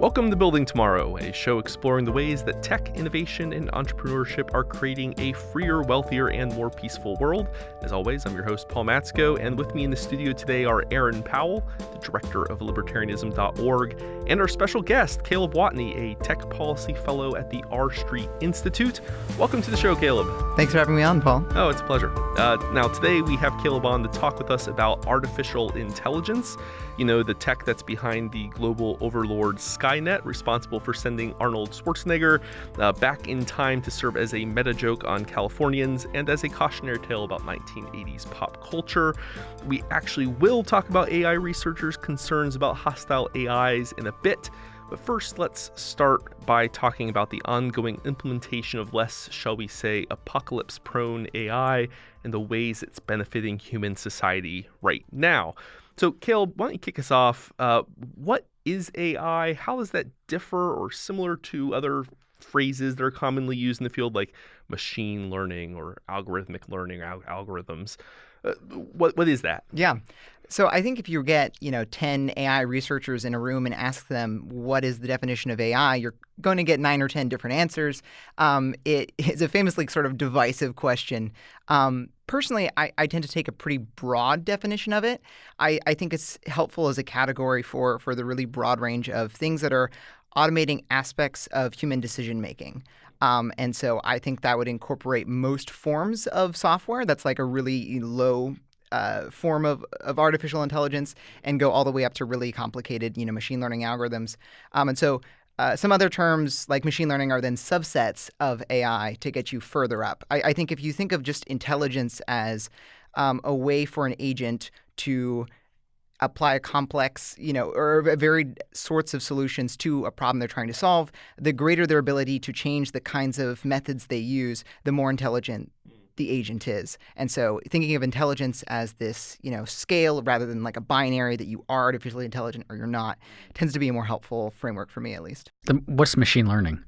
Welcome to Building Tomorrow, a show exploring the ways that tech, innovation, and entrepreneurship are creating a freer, wealthier, and more peaceful world. As always, I'm your host, Paul Matzko, and with me in the studio today are Aaron Powell, the director of libertarianism.org, and our special guest, Caleb Watney, a tech policy fellow at the R Street Institute. Welcome to the show, Caleb. Thanks for having me on, Paul. Oh, it's a pleasure. Uh, now, today we have Caleb on to talk with us about artificial intelligence. You know, the tech that's behind the global overlord Skynet, responsible for sending Arnold Schwarzenegger uh, back in time to serve as a meta joke on Californians and as a cautionary tale about 1980s pop culture. We actually will talk about AI researchers' concerns about hostile AIs in a bit. But first, let's start by talking about the ongoing implementation of less, shall we say, apocalypse prone AI and the ways it's benefiting human society right now. So, Caleb, why don't you kick us off? Uh, what is AI? How does that differ or similar to other phrases that are commonly used in the field, like machine learning or algorithmic learning, al- algorithms? Uh, what what is that? Yeah. So I think if you get, you know, 10 AI researchers in a room and ask them what is the definition of AI, you're going to get nine or 10 different answers. Um, it is a famously sort of divisive question. Um, personally, I, I, tend to take a pretty broad definition of it. I, I think it's helpful as a category for, for the really broad range of things that are automating aspects of human decision making. Um, and so I think that would incorporate most forms of software. That's like a really low uh, form of, of artificial intelligence and go all the way up to really complicated, you know, machine learning algorithms. Um, and so uh, some other terms like machine learning are then subsets of AI to get you further up. I, I think if you think of just intelligence as um, a way for an agent to apply a complex, you know, or varied sorts of solutions to a problem they're trying to solve, the greater their ability to change the kinds of methods they use, the more intelligent the agent is. And so thinking of intelligence as this, you know, scale rather than like a binary that you are artificially intelligent or you're not tends to be a more helpful framework for me at least. The, what's machine learning?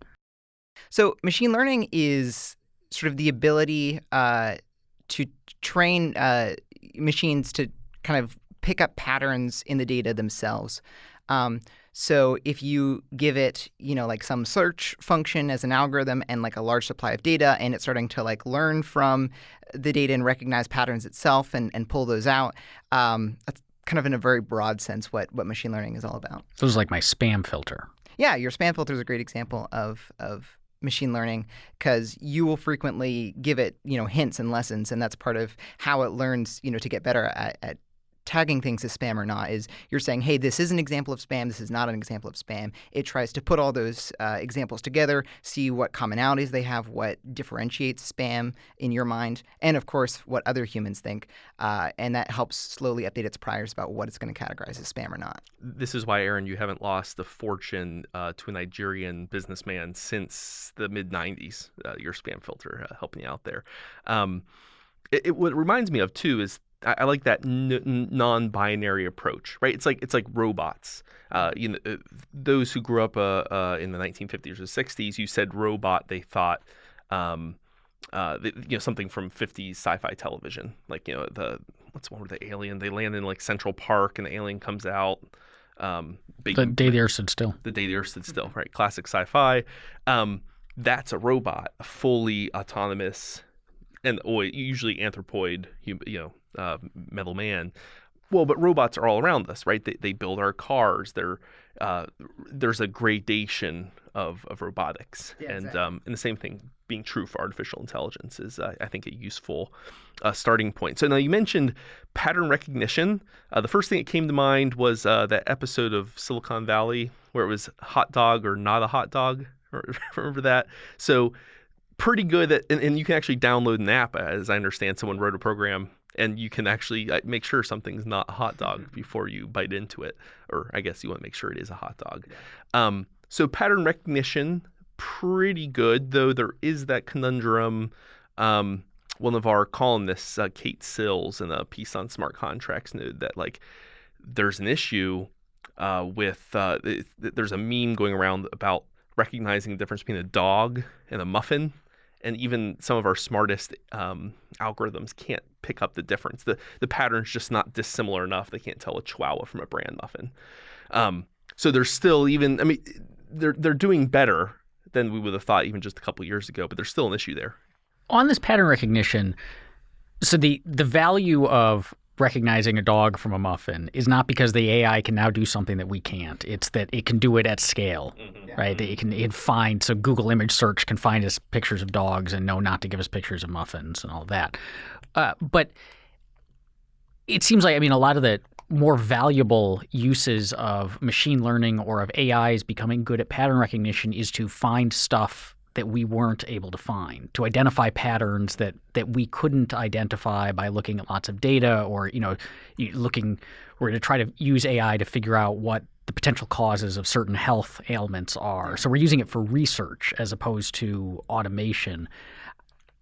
So machine learning is sort of the ability uh, to train uh, machines to kind of pick up patterns in the data themselves. Um, so if you give it, you know, like some search function as an algorithm and like a large supply of data and it's starting to like learn from the data and recognize patterns itself and, and pull those out, um, that's kind of in a very broad sense what, what machine learning is all about. So it's like my spam filter. Yeah, your spam filter is a great example of, of machine learning because you will frequently give it, you know, hints and lessons, and that's part of how it learns, you know, to get better at, at tagging things as spam or not is you're saying, hey, this is an example of spam, this is not an example of spam. It tries to put all those uh, examples together, see what commonalities they have, what differentiates spam in your mind, and of course, what other humans think. Uh, and that helps slowly update its priors about what it's going to categorize as spam or not. This is why, Aaron, you haven't lost the fortune uh, to a Nigerian businessman since the mid 90s, uh, your spam filter uh, helping you out there. Um, it, it, what it reminds me of, too, is I, I like that n- non-binary approach, right? It's like it's like robots. Uh, you know, uh, those who grew up uh, uh, in the 1950s or 60s, you said robot, they thought, um, uh, the, you know, something from 50s sci-fi television, like you know the what's one with the alien? They land in like Central Park, and the alien comes out. Um, big, the day the earth stood still. The day the earth stood still, right? Classic sci-fi. Um, that's a robot, a fully autonomous and usually anthropoid, you know, uh, metal man. Well, but robots are all around us, right? They, they build our cars. They're, uh, there's a gradation of, of robotics, yeah, and exactly. um, and the same thing being true for artificial intelligence is, uh, I think, a useful uh, starting point. So now you mentioned pattern recognition. Uh, the first thing that came to mind was uh, that episode of Silicon Valley where it was hot dog or not a hot dog. Remember that? So pretty good at, and, and, you can actually download an app, as I understand. Someone wrote a program, and you can actually uh, make sure something's not a hot dog mm-hmm. before you bite into it, or I guess you want to make sure it is a hot dog. Um, so pattern recognition, pretty good, though there is that conundrum. Um, one of our columnists, uh, Kate Sills, in a piece on smart contracts, noted that like there's an issue uh, with uh, there's a meme going around about recognizing the difference between a dog and a muffin and even some of our smartest um, algorithms can't pick up the difference. The the pattern's just not dissimilar enough. They can't tell a Chihuahua from a bran muffin. Um, So they're still even. I mean, they're they're doing better than we would have thought even just a couple years ago, but there's still an issue there. On this pattern recognition, so the the value of recognizing a dog from a muffin is not because the AI can now do something that we can't. It's that it can do it at scale, mm-hmm. right? It can it can find so Google image search can find us pictures of dogs and know not to give us pictures of muffins and all that. Uh, but it seems like I mean a lot of the more valuable uses of machine learning or of AIs becoming good at pattern recognition is to find stuff that we weren't able to find, to identify patterns that that we couldn't identify by looking at lots of data or you know looking or to try to use AI to figure out what the potential causes of certain health ailments are. So we're using it for research as opposed to automation.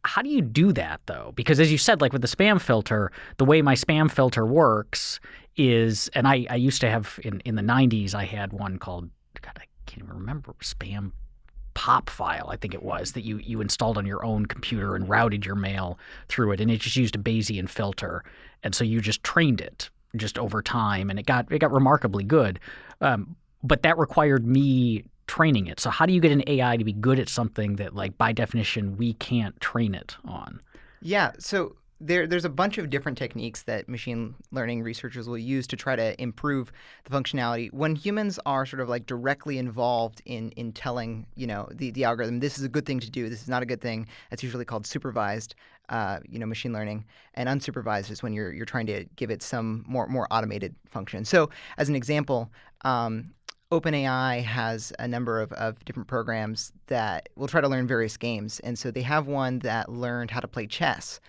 How do you do that though? Because as you said, like with the spam filter, the way my spam filter works is, and I, I used to have in, in the 90s, I had one called, God, I can't even remember, spam POPFile, I think it was, that you, you installed on your own computer and routed your mail through it. And it just used a Bayesian filter. And so you just trained it just over time and it got, it got remarkably good. Um, but that required me training it. So how do you get an AI to be good at something that like by definition we can't train it on? Yeah, so there, there's a bunch of different techniques that machine learning researchers will use to try to improve the functionality. When humans are sort of like directly involved in in telling, you know, the, the algorithm, this is a good thing to do, this is not a good thing, that's usually called supervised, uh, you know, machine learning. And unsupervised is when you're you're trying to give it some more more automated function. So as an example, um, OpenAI has a number of, of different programs that will try to learn various games. And so they have one that learned how to play chess.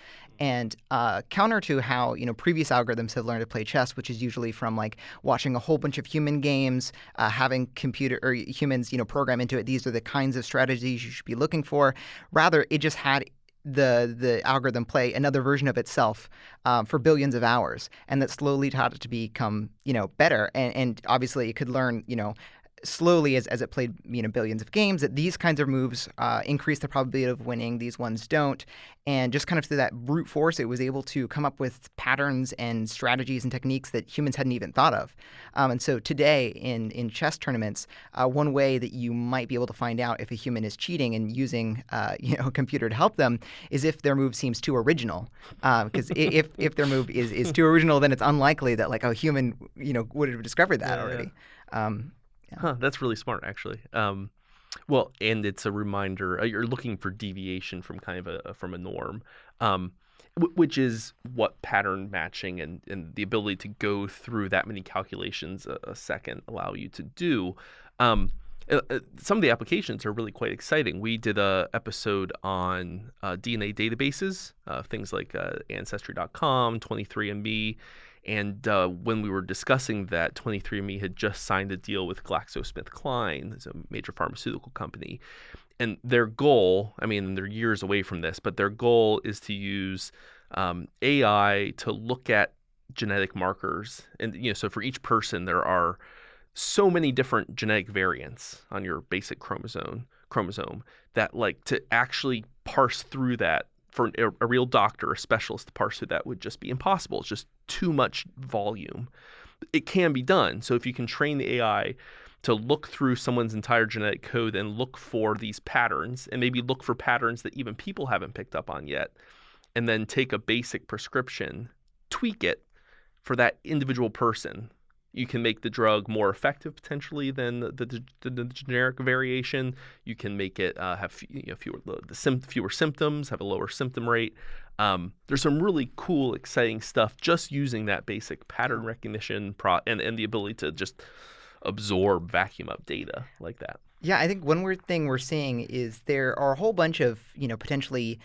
And uh, counter to how you know previous algorithms have learned to play chess, which is usually from like watching a whole bunch of human games, uh, having computer or humans you know program into it. These are the kinds of strategies you should be looking for. Rather, it just had the the algorithm play another version of itself um, for billions of hours, and that slowly taught it to become you know better. And, and obviously, it could learn you know slowly as, as it played you know billions of games that these kinds of moves uh, increase the probability of winning these ones don't. And just kind of through that brute force it was able to come up with patterns and strategies and techniques that humans hadn't even thought of. Um, and so today in in chess tournaments uh, one way that you might be able to find out if a human is cheating and using uh, you know a computer to help them is if their move seems too original. Because uh, if if their move is, is too original then it's unlikely that like a human you know would have discovered that yeah, already. Yeah. Um, yeah. Huh, that's really smart, actually. Um, well, and it's a reminder. Uh, you're looking for deviation from kind of a from a norm, um, w- which is what pattern matching and, and the ability to go through that many calculations a, a second allow you to do. Um, uh, uh some of the applications are really quite exciting. We did a episode on uh, DNA databases, uh, things like Ancestry.com, 23andMe, and uh, when we were discussing that, 23andMe had just signed a deal with GlaxoSmithKline, it's a major pharmaceutical company. And their goal, I mean, they're years away from this, but their goal is to use um, AI to look at genetic markers. And, you know, so for each person, there are so many different genetic variants on your basic chromosome chromosome that like to actually parse through that for a, real doctor, a specialist to parse through that would just be impossible. It's just too much volume. It can be done. So if you can train the AI to look through someone's entire genetic code and look for these patterns and maybe look for patterns that even people haven't picked up on yet, and then take a basic prescription, tweak it for that individual person you can make the drug more effective potentially than the, the, the, the generic variation. You can make it uh, have you know, fewer the fewer symptoms, have a lower symptom rate. Um, there's some really cool, exciting stuff just using that basic pattern recognition pro- and and the ability to just absorb vacuum up data like that. Yeah, I think one weird thing we're seeing is there are a whole bunch of you know potentially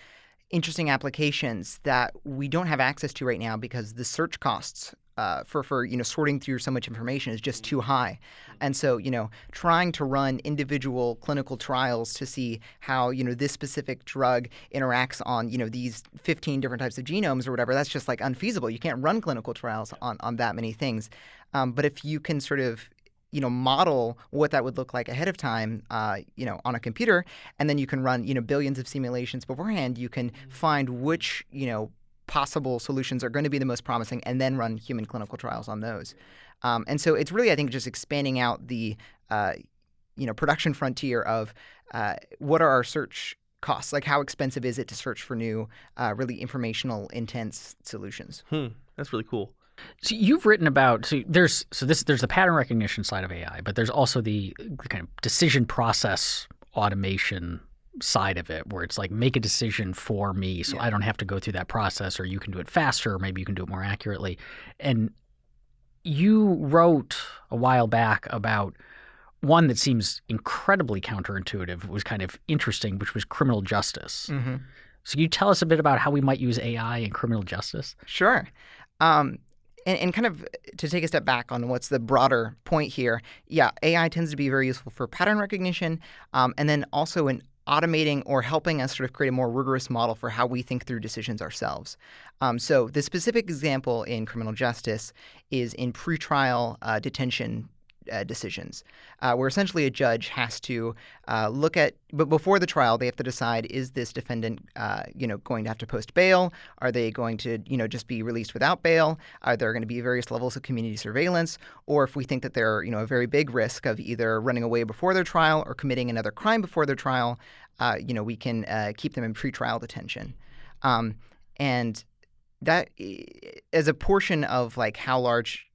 interesting applications that we don't have access to right now because the search costs uh, for for you know sorting through so much information is just too high, and so you know trying to run individual clinical trials to see how you know this specific drug interacts on you know these 15 different types of genomes or whatever that's just like unfeasible. You can't run clinical trials on on that many things. Um, but if you can sort of you know model what that would look like ahead of time uh, you know on a computer and then you can run you know billions of simulations beforehand you can find which you know possible solutions are going to be the most promising, and then run human clinical trials on those. Um, and so it's really, I think, just expanding out the uh, you know production frontier of uh, what are our search costs? Like how expensive is it to search for new, uh, really informational, intense solutions? Hmm, that's really cool. So you've written about so there's so this there's the pattern recognition side of AI, but there's also the kind of decision process automation side of it where it's like make a decision for me so Yeah. I don't have to go through that process or you can do it faster or maybe you can do it more accurately. And you wrote a while back about one that seems incredibly counterintuitive, it was kind of interesting, which was criminal justice. Mm-hmm. So can you tell us a bit about how we might use AI in criminal justice? Sure. Um, and, and kind of to take a step back on what's the broader point here, yeah, AI tends to be very useful for pattern recognition um, and then also in automating or helping us sort of create a more rigorous model for how we think through decisions ourselves. Um, so the specific example in criminal justice is in pretrial uh, detention uh, decisions, uh, where essentially a judge has to uh, look at, but before the trial, they have to decide: is this defendant, uh, you know, going to have to post bail? Are they going to, you know, just be released without bail? Are there going to be various levels of community surveillance? Or if we think that they're, you know, a very big risk of either running away before their trial or committing another crime before their trial, uh, you know, we can uh, keep them in pretrial detention. Um, and that, as a portion of like how large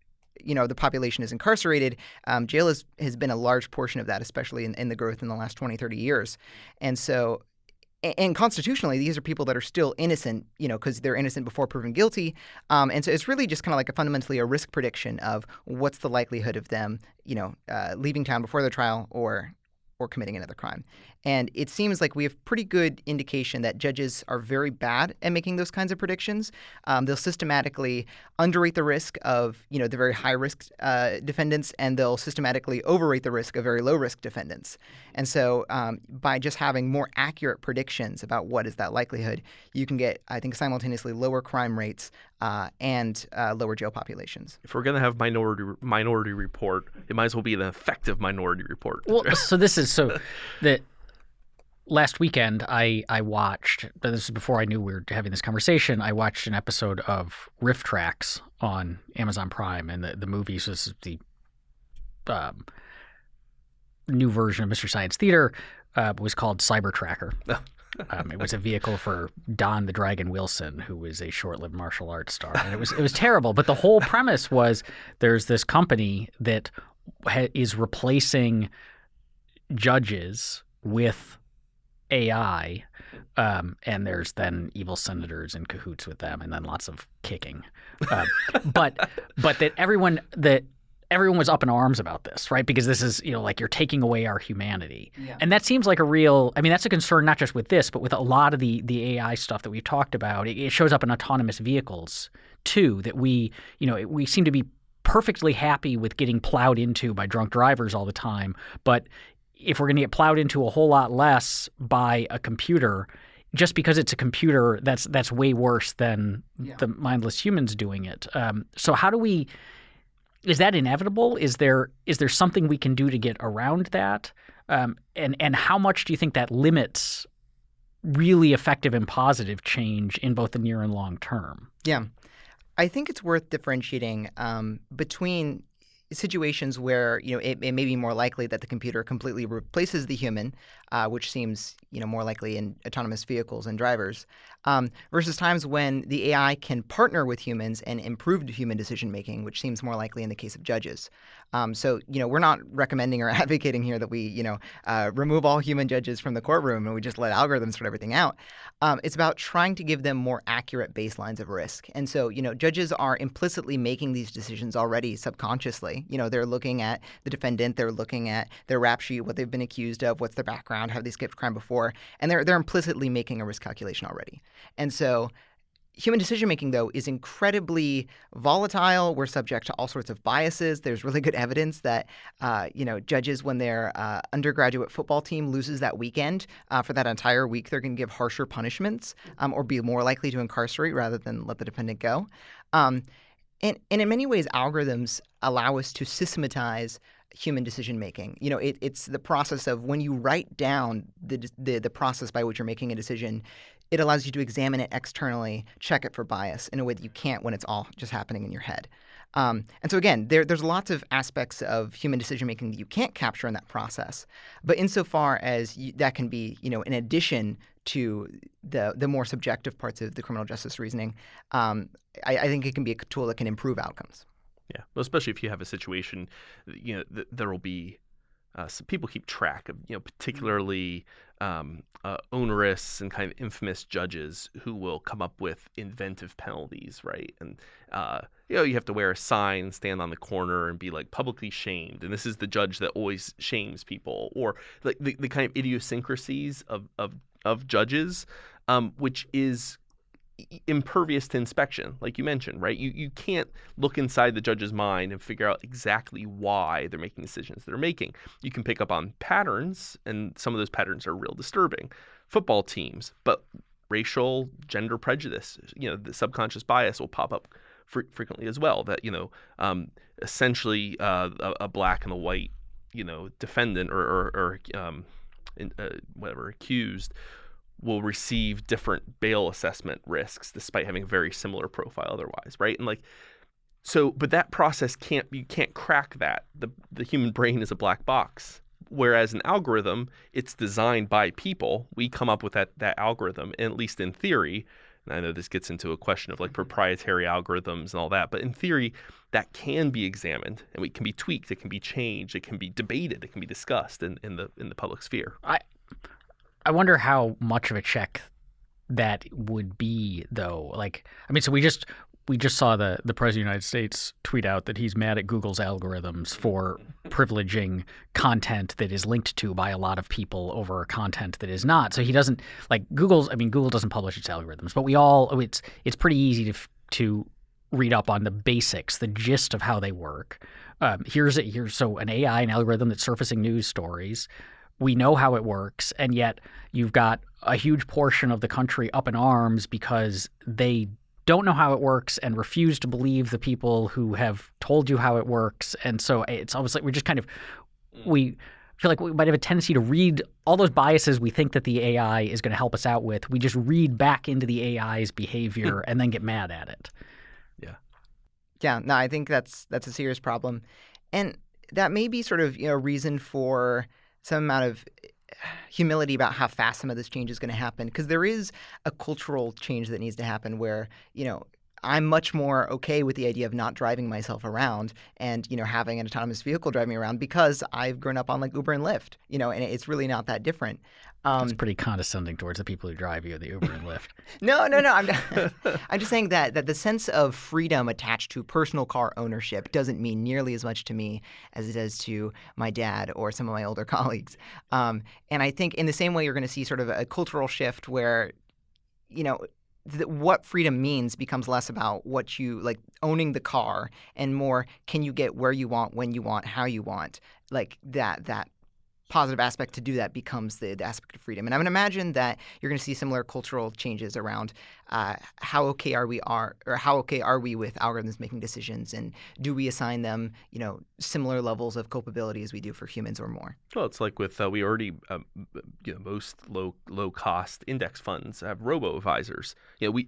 you know the population is incarcerated um, jail is, has been a large portion of that especially in, in the growth in the last 20 30 years. And so and constitutionally these are people that are still innocent you know because they're innocent before proven guilty. Um, and so it's really just kind of like a fundamentally a risk prediction of what's the likelihood of them you know uh, leaving town before their trial or or committing another crime and it seems like we have pretty good indication that judges are very bad at making those kinds of predictions um, they'll systematically underrate the risk of you know the very high risk uh, defendants, and they'll systematically overrate the risk of very low risk defendants. And so, um, by just having more accurate predictions about what is that likelihood, you can get, I think, simultaneously lower crime rates uh, and uh, lower jail populations. If we're gonna have minority minority report, it might as well be an effective minority report. Well, so this is so that last weekend I I watched. but This is before I knew we were having this conversation. I watched an episode of RiffTrax on Amazon Prime, and the the movie was the um, new version of Mystery Science Theater. Uh, was called Cyber Tracker. Um, it was a vehicle for Don the Dragon Wilson, who was a short-lived martial arts star, and it was it was terrible. But the whole premise was there's this company that ha- is replacing judges with AI, um, and there's then evil senators in cahoots with them, and then lots of kicking. Uh, but but that everyone that everyone was up in arms about this, right? Because this is you know like you're taking away our humanity, Yeah. and that seems like a real. I mean, that's a concern not just with this, but with a lot of the the AI stuff that we've talked about. It, it shows up in autonomous vehicles too. That we you know we seem to be perfectly happy with getting plowed into by drunk drivers all the time, but if we're going to get plowed into a whole lot less by a computer, just because it's a computer, that's that's way worse than Yeah. the mindless humans doing it. Um, so how do we? Is that inevitable? Is there is there something we can do to get around that? Um, and and how much do you think that limits really effective and positive change in both the near and long term? Yeah. I think it's worth differentiating um, between situations where you know it, it may be more likely that the computer completely replaces the human, uh, which seems you know more likely in autonomous vehicles and drivers, um, versus times when the AI can partner with humans and improve human decision making, which seems more likely in the case of judges. Um, so you know we're not recommending or advocating here that we you know uh, remove all human judges from the courtroom and we just let algorithms sort everything out. Um, it's about trying to give them more accurate baselines of risk. And so, you know, judges are implicitly making these decisions already subconsciously. You know, they're looking at the defendant, they're looking at their rap sheet, what they've been accused of, what's their background, have they skipped crime before, and they're they're implicitly making a risk calculation already. And so, Human decision making, though, is incredibly volatile. We're subject to all sorts of biases. There's really good evidence that, uh, you know, judges, when their uh, undergraduate football team loses that weekend, uh, for that entire week, they're going to give harsher punishments um, or be more likely to incarcerate rather than let the defendant go. Um, and, and in many ways, algorithms allow us to systematize human decision making. You know, it, it's the process of when you write down the, the the process by which you're making a decision it allows you to examine it externally, check it for bias in a way that you can't when it's all just happening in your head. Um, and so again, there, there's lots of aspects of human decision making that you can't capture in that process. But insofar as you, that can be, you know, in addition to the the more subjective parts of the criminal justice reasoning, um, I, I, think it can be a tool that can improve outcomes. Yeah, well, especially if you have a situation, you know, th- there will be uh, so people keep track of, you know, particularly um, uh, onerous and kind of infamous judges who will come up with inventive penalties, right? And uh, you know, you have to wear a sign, stand on the corner, and be like publicly shamed. And this is the judge that always shames people, or like the, the kind of idiosyncrasies of of, of judges, um, which is impervious to inspection, like you mentioned, right? You you can't look inside the judge's mind and figure out exactly why they're making decisions they're making. You can pick up on patterns, and some of those patterns are real disturbing. Football teams, but racial, gender prejudice, you know, the subconscious bias will pop up fr- frequently as well. That you know, um, essentially, uh, a, a, black and a white, you know, defendant or or, or um, in, uh, whatever accused will receive different bail assessment risks despite having a very similar profile otherwise, right? And like so but that process can't you can't crack that. The the human brain is a black box. Whereas an algorithm, it's designed by people. We come up with that that algorithm, at least in theory. And I know this gets into a question of like proprietary algorithms and all that, but in theory, that can be examined and it can be tweaked, it can be changed, it can be debated, it can be discussed in, in the in the public sphere. I I wonder how much of a check that would be, though. Like, I mean, so we just we just saw the the president of the United States tweet out that he's mad at Google's algorithms for privileging content that is linked to by a lot of people over content that is not. So he doesn't like Google's. I mean, Google doesn't publish its algorithms, but we all it's it's pretty easy to to read up on the basics, the gist of how they work. Um, here's it. Here's so an AI, an algorithm that's surfacing news stories we know how it works, and yet you've got a huge portion of the country up in arms because they don't know how it works and refuse to believe the people who have told you how it works. And so it's almost like we're just kind of we feel like we might have a tendency to read all those biases we think that the AI is going to help us out with. We just read back into the AI's behavior and then get mad at it. Yeah. No, I think that's that's a serious problem. And that may be sort of, you know, a reason for some amount of humility about how fast some of this change is going to happen because there is a cultural change that needs to happen where you know I'm much more okay with the idea of not driving myself around and you know having an autonomous vehicle driving around because I've grown up on like Uber and Lyft, you know, and it's really not that different. Um, it's pretty condescending towards the people who drive you, the Uber and Lyft. no, no, no. I'm, I'm just saying that that the sense of freedom attached to personal car ownership doesn't mean nearly as much to me as it does to my dad or some of my older colleagues. Um, and I think in the same way, you're going to see sort of a cultural shift where, you know, what freedom means becomes less about what you like owning the car and more can you get where you want when you want how you want like that that positive aspect to do that becomes the, the aspect of freedom. And I would imagine that you're going to see similar cultural changes around uh, how okay are we are or how okay are we with algorithms making decisions, and do we assign them you know similar levels of culpability as we do for humans or more? Well, it's like with uh, we already uh, you know most low low cost index funds have robo advisors. You know we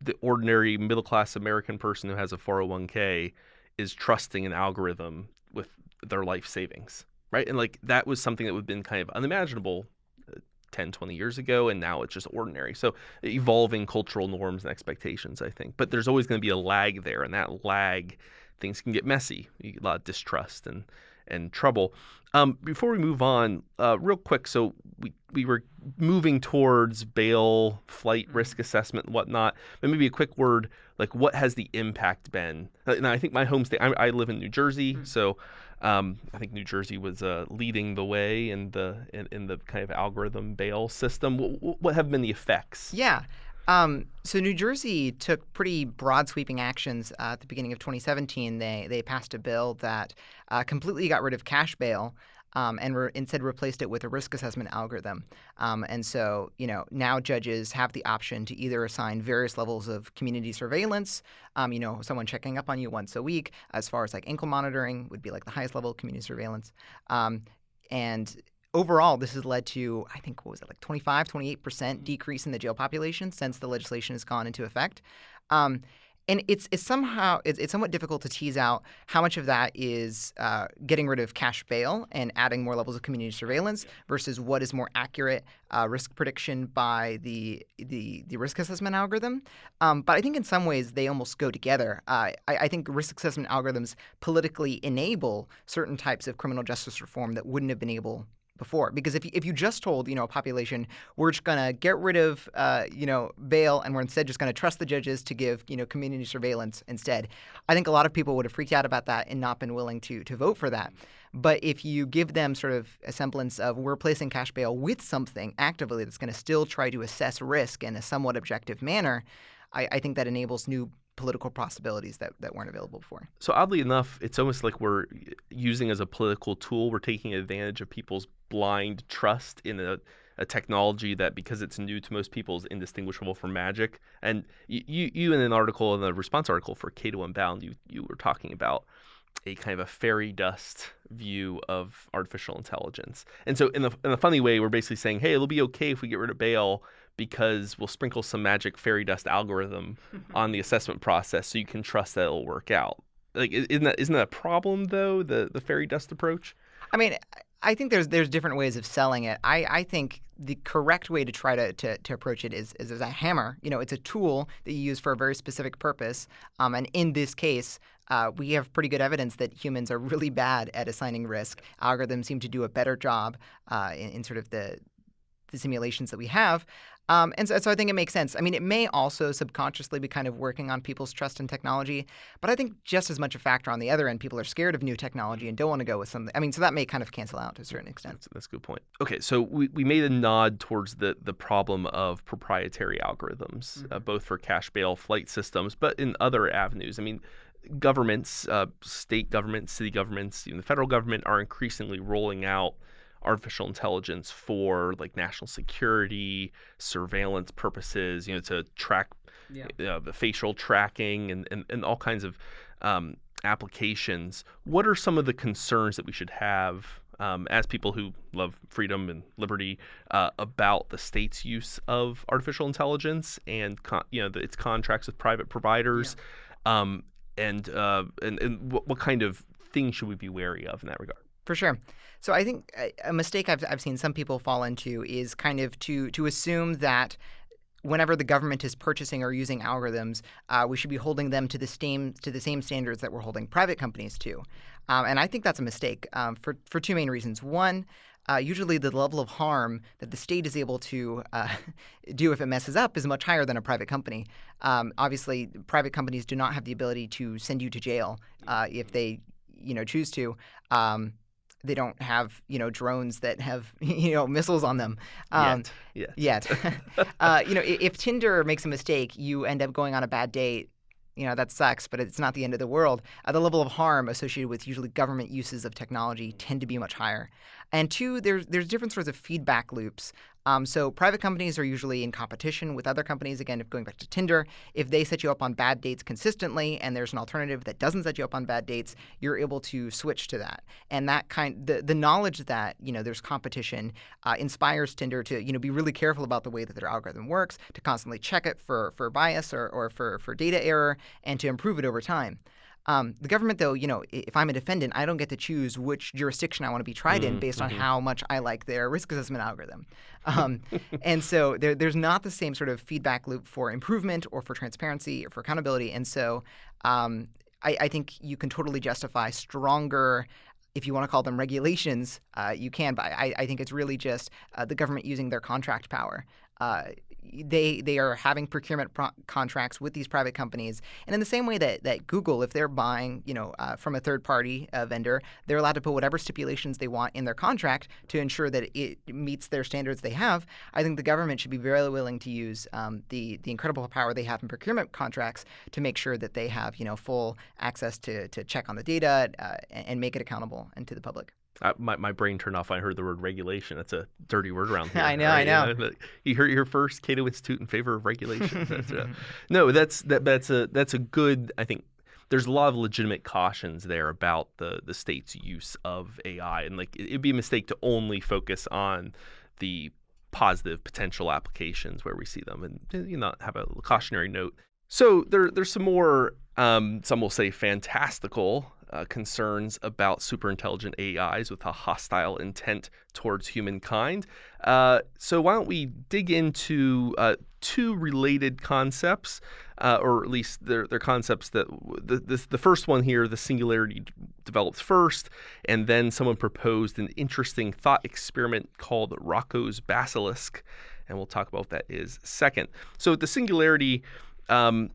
the ordinary middle class American person who has a 401k is trusting an algorithm with their life savings right? And like that was something that would have been kind of unimaginable uh, 10, 20 years ago, and now it's just ordinary. So evolving cultural norms and expectations, I think. But there's always going to be a lag there, and that lag, things can get messy. You get a lot of distrust and and trouble. Um, before we move on, uh, real quick, so we, we were moving towards bail, flight mm-hmm. risk assessment, and whatnot. But maybe a quick word, like what has the impact been? Uh, now, I think my home state, I, I live in New Jersey, mm-hmm. so um, I think New Jersey was uh, leading the way in the in, in, the kind of algorithm bail system. What, what have been the effects? Yeah. Um, so New Jersey took pretty broad sweeping actions uh, at the beginning of 2017. They they passed a bill that uh, completely got rid of cash bail um, and re- instead replaced it with a risk assessment algorithm. Um, and so, you know, now judges have the option to either assign various levels of community surveillance, um, you know, someone checking up on you once a week, as far as like ankle monitoring would be like the highest level of community surveillance, um, and overall, this has led to, I think, what was it, like 25, 28% decrease in the jail population since the legislation has gone into effect. Um, and it's it's somehow it's, it's somewhat difficult to tease out how much of that is uh, getting rid of cash bail and adding more levels of community surveillance versus what is more accurate uh, risk prediction by the the, the risk assessment algorithm. Um, but I think in some ways they almost go together. Uh, I, I think risk assessment algorithms politically enable certain types of criminal justice reform that wouldn't have been able before. Because if you, if you just told you know a population we're just gonna get rid of uh, you know bail and we're instead just gonna trust the judges to give you know community surveillance instead, I think a lot of people would have freaked out about that and not been willing to to vote for that. But if you give them sort of a semblance of we're placing cash bail with something actively that's going to still try to assess risk in a somewhat objective manner, I, I think that enables new political possibilities that, that weren't available before. So oddly enough, it's almost like we're using as a political tool. We're taking advantage of people's blind trust in a, a technology that, because it's new to most people, is indistinguishable from magic. And you, you in an article, in the response article for Cato Unbound, you you were talking about a kind of a fairy dust view of artificial intelligence. And so in the in a funny way, we're basically saying, hey, it'll be okay if we get rid of bail because we'll sprinkle some magic fairy dust algorithm on the assessment process so you can trust that it'll work out. Like isn't that isn't that a problem though, the the fairy dust approach? I mean, I think there's there's different ways of selling it. I, I think the correct way to try to, to, to approach it is, is as a hammer. You know, it's a tool that you use for a very specific purpose. Um, and in this case, uh, we have pretty good evidence that humans are really bad at assigning risk. Algorithms seem to do a better job uh, in, in, sort of the the simulations that we have. Um, and so, so I think it makes sense. I mean, it may also subconsciously be kind of working on people's trust in technology, but I think just as much a factor on the other end, people are scared of new technology and don't want to go with something. I mean, so that may kind of cancel out to a certain extent. That's, that's a good point. Okay, so we, we made a nod towards the, the problem of proprietary algorithms, uh, mm-hmm. uh, both for cash bail flight systems, but in other avenues. I mean, governments, uh, state governments, city governments, even the federal government are increasingly rolling out – artificial intelligence for like national security, surveillance purposes, you know, to track yeah. uh, the facial tracking and, and, and all kinds of um, applications. What are some of the concerns that we should have um, as people who love freedom and liberty uh, about the state's use of artificial intelligence and con- you know the, its contracts with private providers, yeah. um, and, uh, and and what, what kind of things should we be wary of in that regard? For sure. So I think a mistake I've, I've seen some people fall into is kind of to to assume that whenever the government is purchasing or using algorithms, uh, we should be holding them to the same to the same standards that we're holding private companies to. Um, and I think that's a mistake um, for for two main reasons. One. Uh, usually, the level of harm that the state is able to uh, do if it messes up is much higher than a private company. Um, obviously, private companies do not have the ability to send you to jail uh, if they, you know, choose to. Um, they don't have you know drones that have you know missiles on them um, yet. Yet, uh, you know, if Tinder makes a mistake, you end up going on a bad date. You know that sucks, but it's not the end of the world. Uh, the level of harm associated with usually government uses of technology tend to be much higher. And two, there's there's different sorts of feedback loops um, so private companies are usually in competition with other companies. Again, if going back to Tinder, if they set you up on bad dates consistently, and there's an alternative that doesn't set you up on bad dates, you're able to switch to that. And that kind, the the knowledge that you know there's competition uh, inspires Tinder to you know be really careful about the way that their algorithm works, to constantly check it for for bias or or for for data error, and to improve it over time. Um, the government, though, you know, if I'm a defendant, I don't get to choose which jurisdiction I want to be tried mm-hmm. in based on mm-hmm. how much I like their risk assessment algorithm. Um, and so there, there's not the same sort of feedback loop for improvement or for transparency or for accountability. And so um, I, I, think you can totally justify stronger. If you want to call them regulations, uh, you can, but I, I, think it's really just uh, the government using their contract power. Uh, they they are having procurement pro- contracts with these private companies, and in the same way that, that Google, if they're buying you know uh, from a third party uh, vendor, they're allowed to put whatever stipulations they want in their contract to ensure that it meets their standards they have. I think the government should be very willing to use um, the the incredible power they have in procurement contracts to make sure that they have you know full access to to check on the data uh, and make it accountable and to the public. I, my, my brain turned off when I heard the word regulation. That's a dirty word around here. I know, right? I know. You, heard your first Cato Institute in favor of regulation. that's, uh, no, that's that, that's a that's a good I think there's a lot of legitimate cautions there about the the state's use of AI, and like it'd be a mistake to only focus on the positive potential applications where we see them, and you know have a cautionary note. So there there's some more um, some will say fantastical uh, concerns about superintelligent AIs with a hostile intent towards humankind. Uh, so, why don't we dig into uh, two related concepts, uh, or at least they're, they're concepts that the, the, the first one here, the singularity developed first, and then someone proposed an interesting thought experiment called Roko's Basilisk. And we'll talk about what that is second. So, the singularity. Um,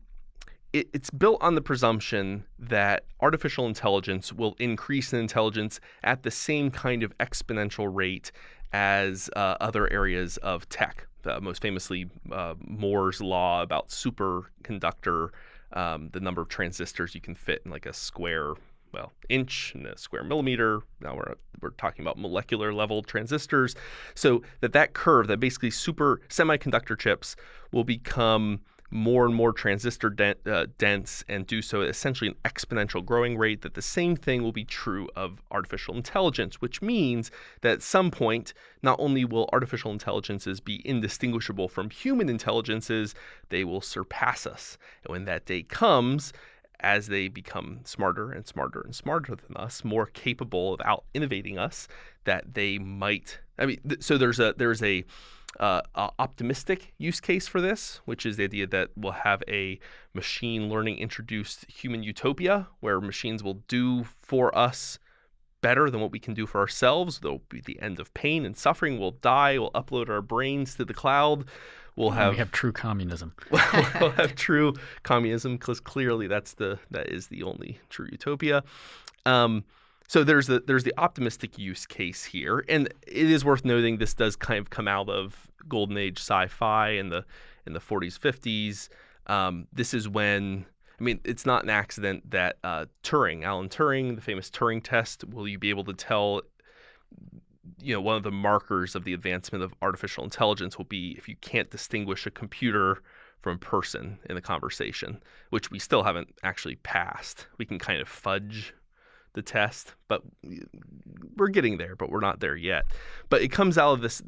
it, it's built on the presumption that artificial intelligence will increase in intelligence at the same kind of exponential rate as uh, other areas of tech. Uh, most famously, uh, Moore's law about superconductor, um, the number of transistors you can fit in like a square, well, inch and a square millimeter. Now we're we're talking about molecular level transistors. So that that curve, that basically super semiconductor chips, will become more and more transistor uh, dense and do so at essentially an exponential growing rate, that the same thing will be true of artificial intelligence, which means that at some point, not only will artificial intelligences be indistinguishable from human intelligences, they will surpass us. And when that day comes, as they become smarter and smarter and smarter than us, more capable of out innovating us, that they might. I mean, th- so there's a there's a uh, optimistic use case for this, which is the idea that we'll have a machine learning introduced human utopia where machines will do for us better than what we can do for ourselves. There'll be the end of pain and suffering. We'll die. We'll upload our brains to the cloud. We'll have we have true communism. we'll have true communism because clearly that's the that is the only true utopia. Um, so there's the there's the optimistic use case here, and it is worth noting this does kind of come out of golden age sci-fi in the in the 40s 50s. Um, this is when I mean it's not an accident that uh, Turing, Alan Turing, the famous Turing test, will you be able to tell? You know, one of the markers of the advancement of artificial intelligence will be if you can't distinguish a computer from a person in a conversation, which we still haven't actually passed. We can kind of fudge the test, but we're getting there, but we're not there yet. But it comes out of this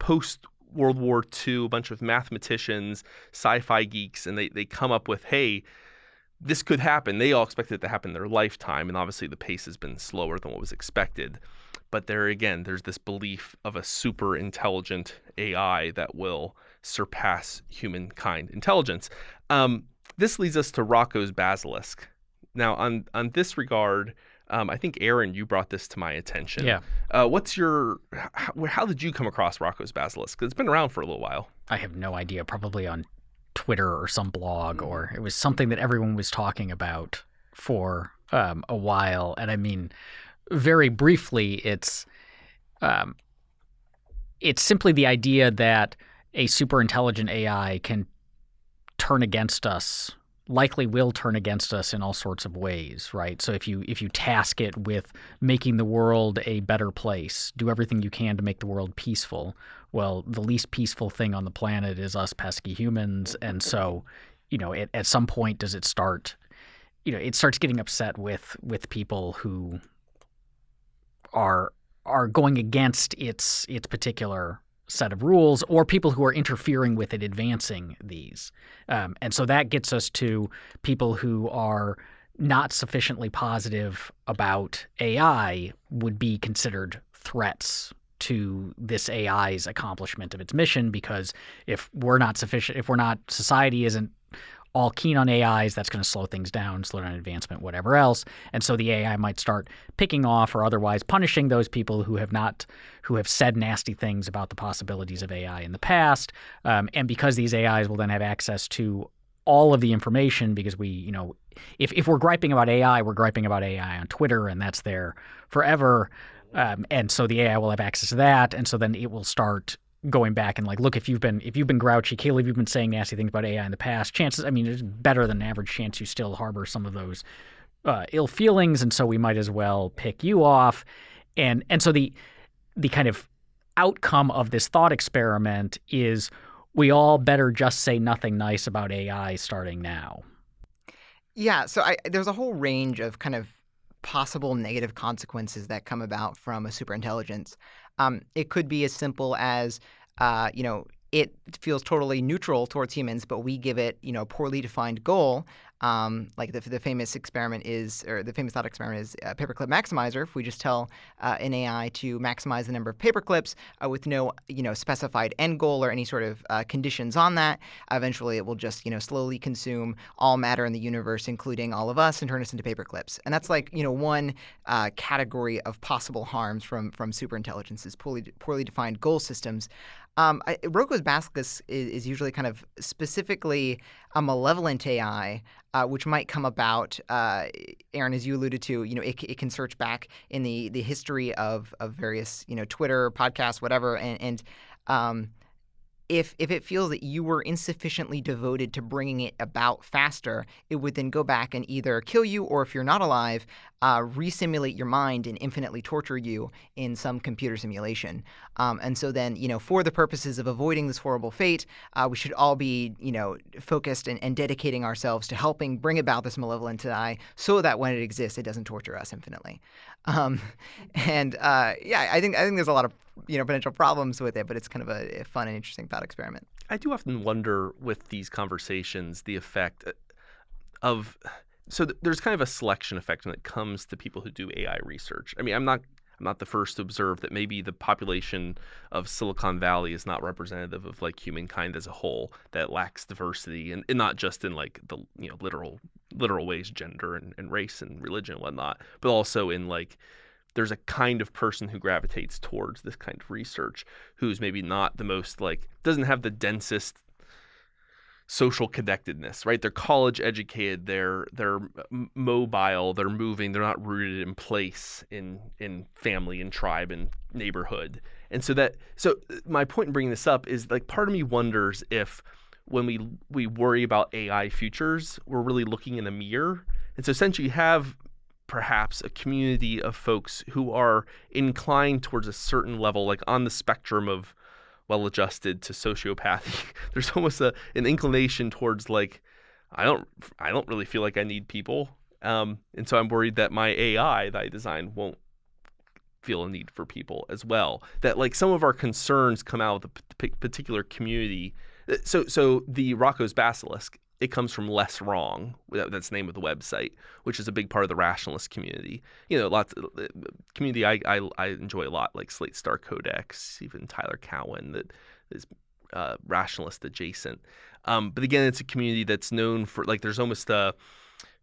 post World War II, a bunch of mathematicians, sci fi geeks, and they, they come up with, hey, this could happen. They all expected it to happen in their lifetime, and obviously the pace has been slower than what was expected. But there again, there's this belief of a super intelligent AI that will surpass humankind intelligence. Um, this leads us to Roko's basilisk. Now, on on this regard, um, I think Aaron, you brought this to my attention. Yeah. Uh, what's your? How, how, did you come across Roko's Basilisk? Because it's been around for a little while. I have no idea. Probably on Twitter or some blog, or it was something that everyone was talking about for um, a while. And I mean, very briefly, it's um, it's simply the idea that a super intelligent AI can turn against us likely will turn against us in all sorts of ways, right? So if you if you task it with making the world a better place, do everything you can to make the world peaceful. Well, the least peaceful thing on the planet is us pesky humans, and so, you know, it, at some point does it start you know, it starts getting upset with with people who are are going against its its particular set of rules or people who are interfering with it advancing these. Um, and so that gets us to people who are not sufficiently positive about AI would be considered threats to this AI's accomplishment of its mission because if we're not sufficient if we're not society isn't all keen on AIs, that's going to slow things down, slow down advancement, whatever else. And so the AI might start picking off or otherwise punishing those people who have not, who have said nasty things about the possibilities of AI in the past. Um, and because these AIs will then have access to all of the information, because we, you know, if if we're griping about AI, we're griping about AI on Twitter, and that's there forever. Um, and so the AI will have access to that, and so then it will start going back and like look if you've been if you've been grouchy Caleb you've been saying nasty things about AI in the past chances I mean it's better than average chance you still harbor some of those uh, ill feelings and so we might as well pick you off. And and so the the kind of outcome of this thought experiment is we all better just say nothing nice about AI starting now. Yeah, so I, there's a whole range of kind of possible negative consequences that come about from a superintelligence. Um, it could be as simple as, uh, you know, it feels totally neutral towards humans, but we give it, you know, a poorly defined goal. Um, like the, the famous experiment is, or the famous thought experiment is a paperclip maximizer. If we just tell uh, an AI to maximize the number of paperclips uh, with no, you know, specified end goal or any sort of uh, conditions on that, eventually it will just, you know, slowly consume all matter in the universe, including all of us, and turn us into paperclips. And that's like, you know, one uh, category of possible harms from from superintelligences, poorly poorly defined goal systems. Um, I, Basilisk is, is, usually kind of specifically a malevolent AI, uh, which might come about. Uh, Aaron, as you alluded to, you know, it, it, can search back in the the history of of various, you know, Twitter, podcasts, whatever, and, and um, if if it feels that you were insufficiently devoted to bringing it about faster, it would then go back and either kill you or, if you're not alive, uh, resimulate your mind and infinitely torture you in some computer simulation. Um, and so then, you know, for the purposes of avoiding this horrible fate, uh, we should all be, you know, focused and, and, dedicating ourselves to helping bring about this malevolent AI so that when it exists, it doesn't torture us infinitely. Um, and uh, yeah, I think I think there's a lot of you know potential problems with it, but it's kind of a, a fun and interesting thought experiment. I do often wonder with these conversations the effect uh, of so th- there's kind of a selection effect when it comes to people who do AI research. I mean, I'm not I'm not the first to observe that maybe the population of Silicon Valley is not representative of like humankind as a whole, that lacks diversity and, and not just in like the you know literal literal ways, gender and, and race and religion and whatnot, but also in like there's a kind of person who gravitates towards this kind of research who's maybe not the most like doesn't have the densest social connectedness, right? They're college educated, they're they're mobile, they're moving, they're not rooted in place in in family and tribe and neighborhood. And so that so uh, my point in bringing this up is like part of me wonders if when we we worry about AI futures, we're really looking in a mirror. And so essentially you have perhaps a community of folks who are inclined towards a certain level like on the spectrum of well adjusted to sociopathy. There's almost a an inclination towards like I don't I don't really feel like I need people. Um, and so I'm worried that my AI that I design won't feel a need for people as well. That like some of our concerns come out of the particular community. Uh, so so the Roko's Basilisk it comes from LessWrong. That's the name of the website, which is a big part of the rationalist community. You know, lots of uh, community I, I, I enjoy a lot, like Slate Star Codex, even Tyler Cowen, that is uh, rationalist adjacent. Um, but again, it's a community that's known for like there's almost a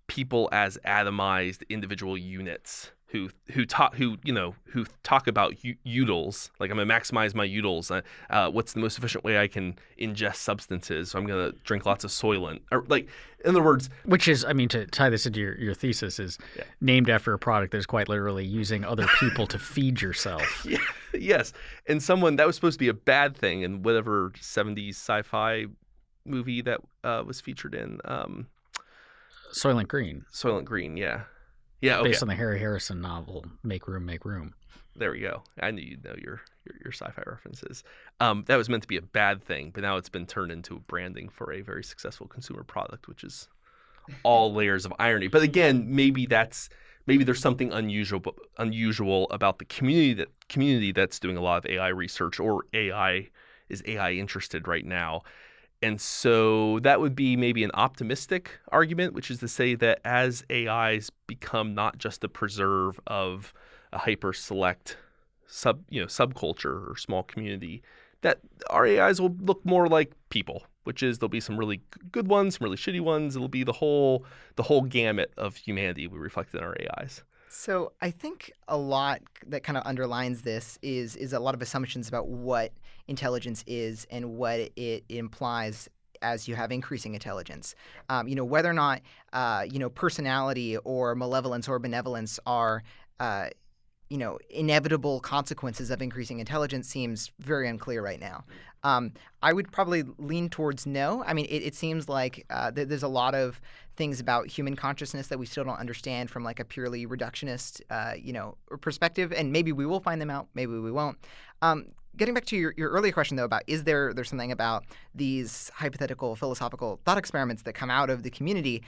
people as atomized individual units who who talk who you know who talk about utils like I'm gonna maximize my utils. Uh, uh, what's the most efficient way I can ingest substances? So I'm gonna drink lots of Soylent. Or like in other words, which is I mean to tie this into your, your thesis is yeah. named after a product that is quite literally using other people to feed yourself. Yeah, yes, and someone that was supposed to be a bad thing in whatever '70s sci-fi movie that uh, was featured in. Um, Soylent Green. Soylent Green, yeah. Yeah, okay. based on the Harry Harrison novel "Make Room, Make Room." There we go. I knew you'd know your your, your sci-fi references. Um, that was meant to be a bad thing, but now it's been turned into a branding for a very successful consumer product, which is all layers of irony. But again, maybe that's maybe there's something unusual unusual about the community that community that's doing a lot of AI research or AI is AI interested right now. And so that would be maybe an optimistic argument, which is to say that as AIs become not just a preserve of a hyper select sub you know subculture or small community, that our AIs will look more like people, which is there'll be some really good ones, some really shitty ones. It'll be the whole the whole gamut of humanity we reflect in our AIs. So I think a lot that kind of underlines this is is a lot of assumptions about what intelligence is and what it implies as you have increasing intelligence. Um, you know whether or not uh, you know personality or malevolence or benevolence are uh, you know inevitable consequences of increasing intelligence seems very unclear right now. Um, I would probably lean towards no. I mean, it, it seems like uh, th- there's a lot of things about human consciousness that we still don't understand from like a purely reductionist, uh, you know, perspective. And maybe we will find them out. Maybe we won't. Um, getting back to your, your earlier question though about is there there's something about these hypothetical philosophical thought experiments that come out of the community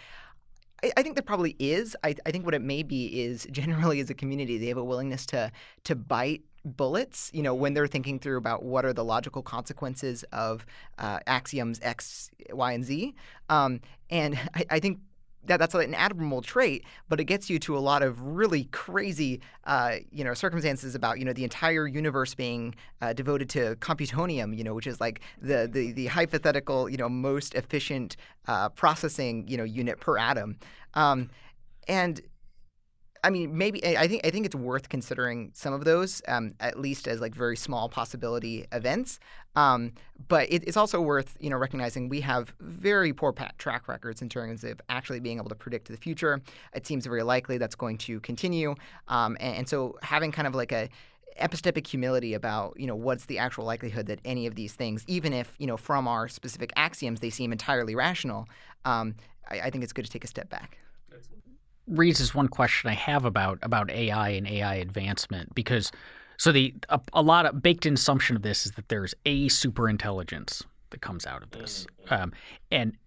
I, think there probably is. I, I think what it may be is generally as a community they have a willingness to to bite bullets. You know, when they're thinking through about what are the logical consequences of uh, axioms X, Y, and Z. Um, and I, I think that that's an admirable trait, but it gets you to a lot of really crazy, uh, you know, circumstances about you know the entire universe being uh, devoted to computronium, you know, which is like the the, the hypothetical, you know, most efficient uh, processing, you know, unit per atom, um, and I mean, maybe I think I think it's worth considering some of those, um, at least as like very small possibility events. Um, but it, it's also worth you know recognizing we have very poor track records in terms of actually being able to predict the future. It seems very likely that's going to continue, um, and, and so having kind of like a epistemic humility about you know what's the actual likelihood that any of these things, even if you know from our specific axioms they seem entirely rational, um, I, I think it's good to take a step back raises one question I have about about AI and AI advancement because so the a, a lot of baked in assumption of this is that there's a super intelligence that comes out of this, mm, um, and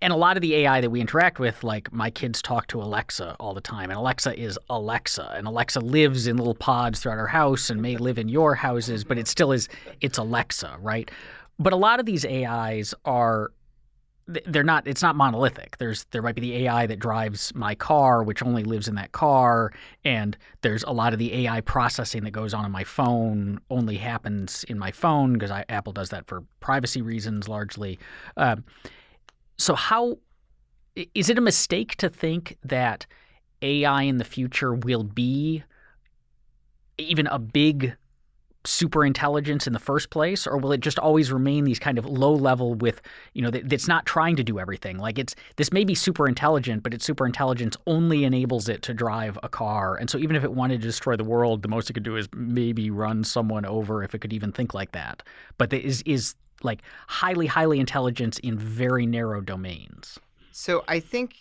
and a lot of the AI that we interact with, like my kids talk to Alexa all the time, and Alexa is Alexa, and Alexa lives in little pods throughout our house and may live in your houses, but it still is it's Alexa, right? But a lot of these AIs are they're not it's not monolithic. There's there might be the ai that drives my car which only lives in that car and there's a lot of the ai processing that goes on in my phone only happens in my phone because apple does that for privacy reasons largely. Uh, so how is it a mistake to think that ai in the future will be even a big super intelligence in the first place or will it just always remain these kind of low level with you know that's not trying to do everything? Like it's this may be super intelligent but its super intelligence only enables it to drive a car. And so even if it wanted to destroy the world the most it could do is maybe run someone over if it could even think like that. But is is like highly highly intelligence in very narrow domains. So i think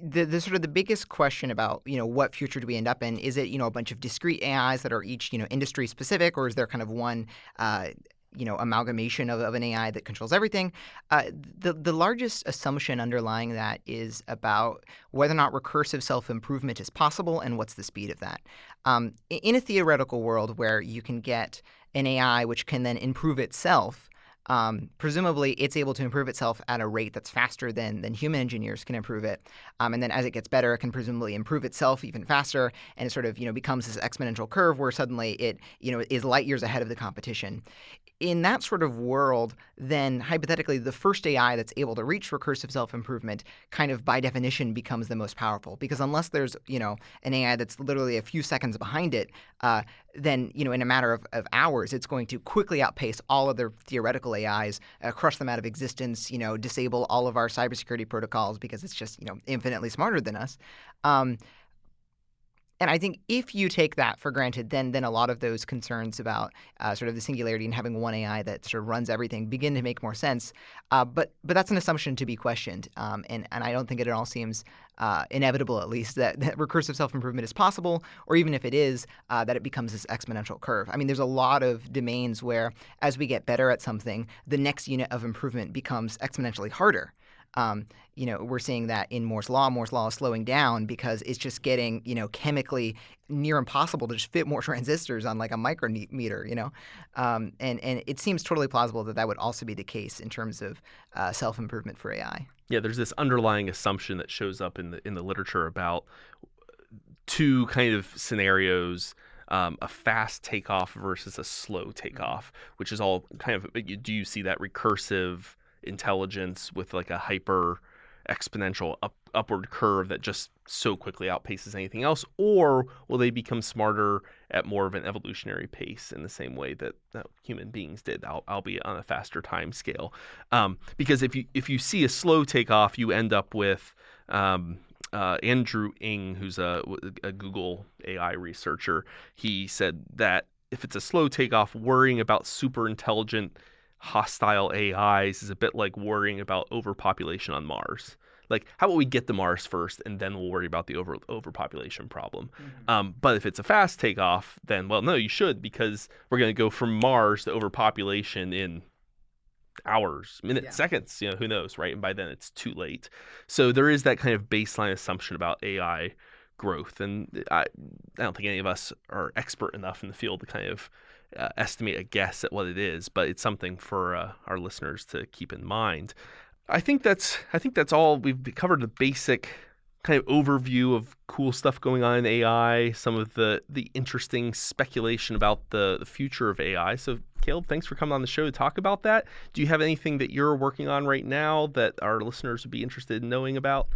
the, the sort of the biggest question about you know what future do we end up in is it you know a bunch of discrete AIs that are each you know industry specific or is there kind of one uh, you know amalgamation of, of an AI that controls everything. Uh, the the largest assumption underlying that is about whether or not recursive self improvement is possible and what's the speed of that. Um, in a theoretical world where you can get an AI which can then improve itself um, presumably it's able to improve itself at a rate that's faster than than human engineers can improve it. Um, and then as it gets better, it can presumably improve itself even faster, and it sort of you know becomes this exponential curve where suddenly it you know is light years ahead of the competition in that sort of world, then hypothetically, the first AI that's able to reach recursive self improvement kind of by definition becomes the most powerful. Because unless there's, you know, an AI that's literally a few seconds behind it, uh, then, you know, in a matter of, of hours, it's going to quickly outpace all other theoretical AIs, uh, crush them out of existence, you know, disable all of our cybersecurity protocols because it's just, you know, infinitely smarter than us. Um, and I think if you take that for granted, then then a lot of those concerns about uh, sort of the singularity and having one AI that sort of runs everything begin to make more sense. Uh, but but that's an assumption to be questioned, um, and and I don't think it at all seems uh, inevitable, at least, that, that recursive self improvement is possible, or even if it is, uh, that it becomes this exponential curve. I mean, there's a lot of domains where as we get better at something, the next unit of improvement becomes exponentially harder. Um, you know, we're seeing that in Moore's law. Moore's law is slowing down because it's just getting, you know, chemically near impossible to just fit more transistors on like a micrometer, you know, um, and and it seems totally plausible that that would also be the case in terms of uh, self improvement for AI. Yeah, there's this underlying assumption that shows up in the in the literature about two kind of scenarios. Um, a fast takeoff versus a slow takeoff, which is all kind of. Do you see that recursive intelligence with like a hyper exponential up, upward curve that just so quickly outpaces anything else? Or will they become smarter at more of an evolutionary pace in the same way that, that human beings did albeit on a faster time scale? Um, because if you if you see a slow takeoff you end up with um, uh, Andrew Ng, who's a, a Google AI researcher, he said that if it's a slow takeoff, worrying about super intelligent hostile AIs is a bit like worrying about overpopulation on Mars. Like, how about we get to Mars first, and then we'll worry about the over overpopulation problem. Mm-hmm. Um, but if it's a fast takeoff, then well, no, you should because we're going to go from Mars to overpopulation in hours, minutes, Yeah. seconds, you know, who knows, right? And by then it's too late. So there is that kind of baseline assumption about AI growth. And I, I don't think any of us are expert enough in the field to kind of uh, estimate a guess at what it is, but it's something for uh, our listeners to keep in mind. I think that's I think that's all we've covered the basic kind of overview of cool stuff going on in AI, some of the the interesting speculation about the, the future of AI. So Caleb, thanks for coming on the show to talk about that. Do you have anything that you're working on right now that our listeners would be interested in knowing about?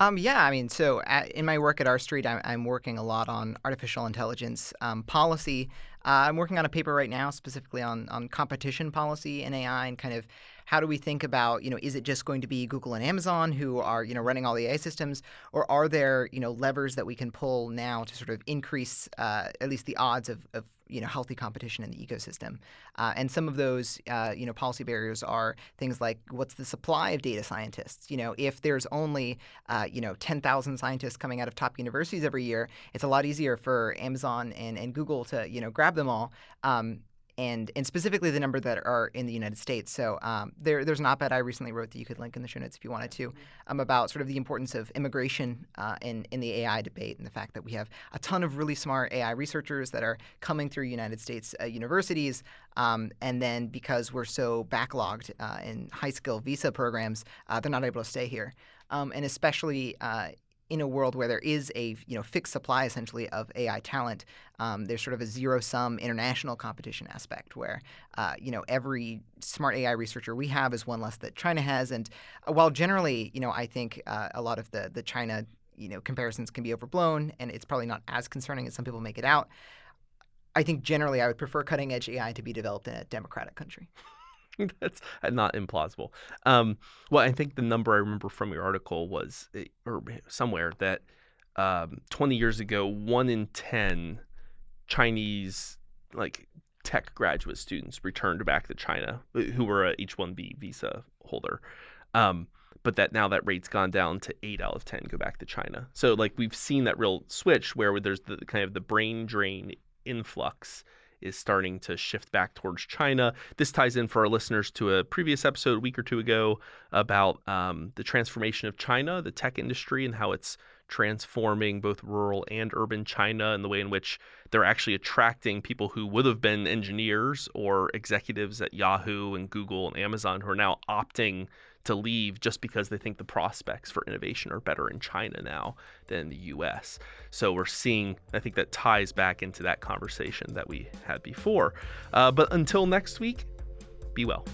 Um, yeah, I mean, so at, in my work at R Street, I'm, I'm working a lot on artificial intelligence um, policy. Uh, I'm working on a paper right now specifically on on competition policy in AI and kind of how do we think about you know is it just going to be Google and Amazon who are you know running all the AI systems, or are there you know levers that we can pull now to sort of increase uh, at least the odds of, of you know healthy competition in the ecosystem. Uh, and some of those uh, you know policy barriers are things like what's the supply of data scientists? You know, if there's only uh, you know 10,000 scientists coming out of top universities every year, it's a lot easier for Amazon and, and Google to you know grab them all. Um, and and specifically the number that are in the United States. So um, there, there's an op-ed I recently wrote that you could link in the show notes if you wanted to, um, about sort of the importance of immigration uh, in in the AI debate and the fact that we have a ton of really smart AI researchers that are coming through United States uh, universities, um, and then because we're so backlogged uh, in high skill visa programs, uh, they're not able to stay here, um, and especially uh, in a world where there is a you know fixed supply essentially of AI talent, um, there's sort of a zero sum international competition aspect where uh, you know every smart AI researcher we have is one less that China has, and uh, while generally you know I think uh, a lot of the the China you know comparisons can be overblown and it's probably not as concerning as some people make it out. I think generally I would prefer cutting edge AI to be developed in a democratic country. That's uh, not implausible. Um, well, I think the number I remember from your article was, eh, or somewhere, that um, 20 years ago, one in 10 Chinese like tech graduate students returned back to China uh, who were a H-1B visa holder. Um, but that now that rate's gone down to eight out of 10 go back to China. So like we've seen that real switch where there's the kind of the brain drain influx is starting to shift back towards China. This ties in for our listeners to a previous episode a week or two ago about um, the transformation of China, the tech industry, and how it's transforming both rural and urban China and the way in which they're actually attracting people who would have been engineers or executives at Yahoo and Google and Amazon who are now opting to leave just because they think the prospects for innovation are better in China now than in the US. So we're seeing, I think that ties back into that conversation that we had before. Uh, but until next week, be well.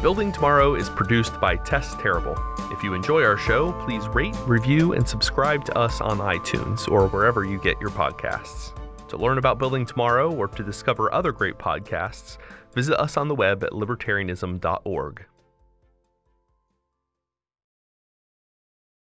Building Tomorrow is produced by Tess Terrible. If you enjoy our show, please rate, review, and subscribe to us on iTunes or wherever you get your podcasts. To learn about Building Tomorrow or to discover other great podcasts, visit us on the web at libertarianism.org.